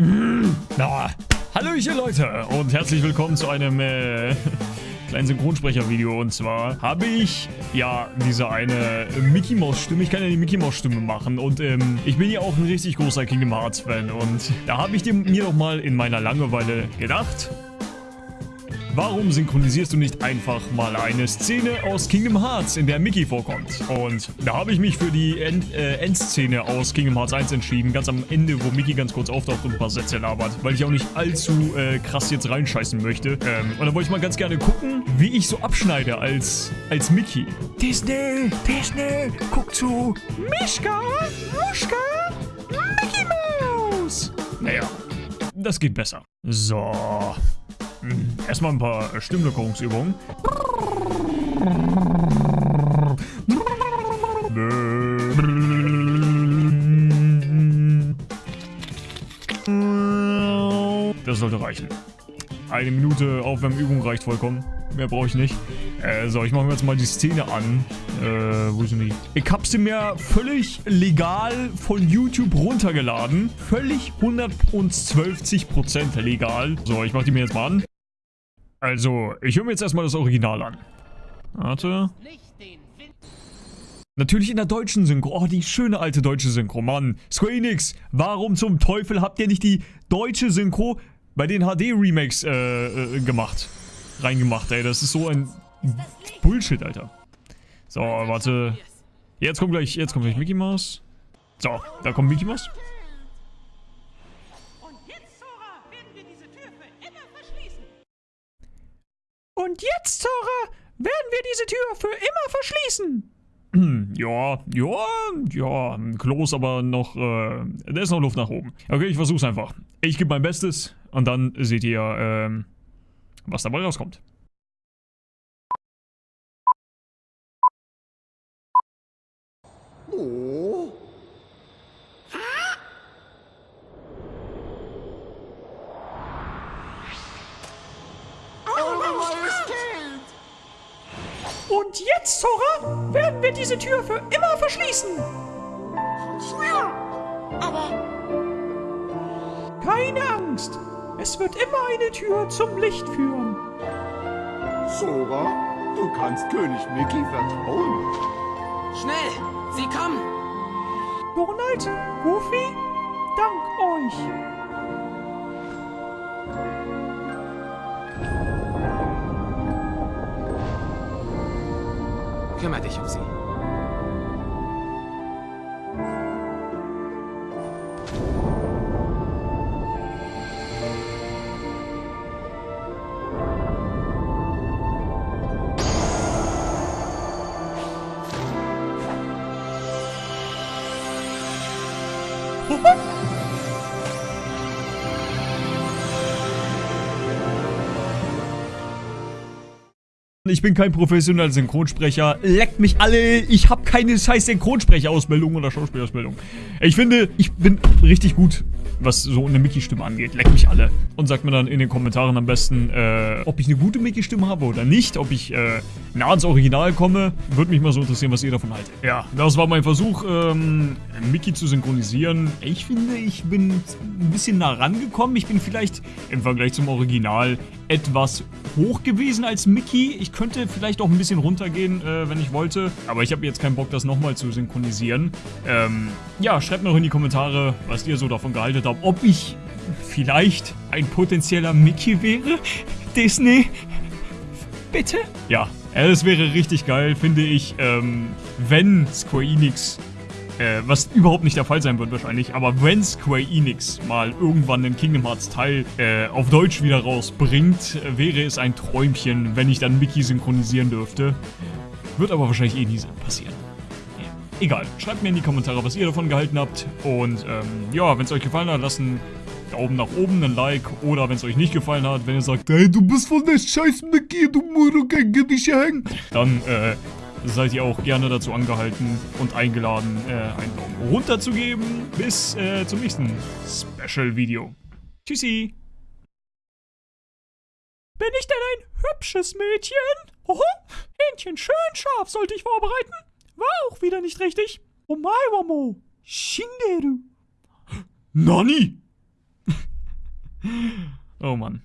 Mm, na, Hallöchen Leute und herzlich willkommen zu einem äh, kleinen Synchronsprecher-Video. Und zwar habe ich ja diese eine Mickey Mouse Stimme. Ich kann ja die Mickey Mouse Stimme machen und ähm, ich bin ja auch ein richtig großer Kingdom Hearts Fan. Und da habe ich mir doch mal in meiner Langeweile gedacht, Warum synchronisierst du nicht einfach mal eine Szene aus Kingdom Hearts, in der Mickey vorkommt? Und da habe ich mich für die End, äh, Endszene aus Kingdom Hearts 1 entschieden, ganz am Ende, wo Mickey ganz kurz auftaucht und ein paar Sätze labert, weil ich auch nicht allzu äh, krass jetzt reinscheißen möchte. Ähm, und da wollte ich mal ganz gerne gucken, wie ich so abschneide als, als Mickey. Disney, Disney, guck zu. Mischka, Muschka, Mickey Mouse. Naja, das geht besser. So. Hm, erstmal ein paar Stimmlockerungsübungen. Das sollte reichen. Eine Minute Aufwärmübung reicht vollkommen. Mehr brauche ich nicht. Äh, so, ich mache mir jetzt mal die Szene an. Äh, wo sind die? Ich habe sie mir völlig legal von YouTube runtergeladen. Völlig 112% legal. So, ich mache die mir jetzt mal an. Also, ich höre mir jetzt erstmal das Original an. Warte. Natürlich in der deutschen Synchro. Oh, die schöne alte deutsche Synchro. Mann, Square Enix, warum zum Teufel habt ihr nicht die deutsche Synchro bei den HD-Remakes äh, äh, gemacht? Reingemacht, ey. Das ist so ein Bullshit, Alter. So, warte. Jetzt kommt gleich, jetzt kommt gleich Mickey Mouse. So, da kommt Mickey Mouse. Und jetzt, Zora, werden wir diese Tür für immer verschließen. Ja, ja, ja, Klos aber noch, äh, da ist noch Luft nach oben. Okay, ich versuch's einfach. Ich gebe mein Bestes und dann seht ihr, ähm, was dabei rauskommt. Oh. Und jetzt, Zora, werden wir diese Tür für immer verschließen. Ja, aber... Keine Angst. Es wird immer eine Tür zum Licht führen. Zora, du kannst König Mickey vertrauen. Schnell, sie kommen. Donald, Goofy, dank euch. Kümmer dich um sie. 嘿 嘿 Ich bin kein professioneller Synchronsprecher. Leckt mich alle. Ich habe keine scheiß Synchronsprecherausbildung oder Schauspielausbildung. Ich finde, ich bin richtig gut, was so eine Mickey-Stimme angeht. Leckt mich alle. Und sagt mir dann in den Kommentaren am besten, äh, ob ich eine gute Mickey-Stimme habe oder nicht. Ob ich äh, nah ans Original komme. Würde mich mal so interessieren, was ihr davon haltet. Ja, das war mein Versuch, ähm, Mickey zu synchronisieren. Ich finde, ich bin ein bisschen nah rangekommen. Ich bin vielleicht im Vergleich zum Original etwas hoch gewesen als Mickey. Ich könnte vielleicht auch ein bisschen runtergehen, äh, wenn ich wollte. Aber ich habe jetzt keinen Bock, das nochmal zu synchronisieren. Ähm, ja, schreibt mir auch in die Kommentare, was ihr so davon gehalten habt. Ob ich vielleicht ein potenzieller Mickey wäre? Disney? Bitte? Ja, es wäre richtig geil, finde ich, ähm, wenn Square Enix äh, was überhaupt nicht der Fall sein wird wahrscheinlich. Aber wenn Square Enix mal irgendwann den Kingdom Hearts Teil äh, auf Deutsch wieder rausbringt, wäre es ein Träumchen, wenn ich dann Mickey synchronisieren dürfte. Wird aber wahrscheinlich eh nie passieren. Egal, schreibt mir in die Kommentare, was ihr davon gehalten habt. Und ähm, ja, wenn es euch gefallen hat, lasst einen Daumen nach oben, ein Like. Oder wenn es euch nicht gefallen hat, wenn ihr sagt, hey, du bist von der scheiß Mickey, du Muruke, gib dich hängen. Dann, äh, seid ihr auch gerne dazu angehalten und eingeladen, äh, einen Daumen runter zu geben. Bis äh, zum nächsten Special-Video. Tschüssi! Bin ich denn ein hübsches Mädchen? Hoho, Hähnchen schön scharf sollte ich vorbereiten. War auch wieder nicht richtig. Oh my, Wamo. Shinderu. Nani? Oh Mann.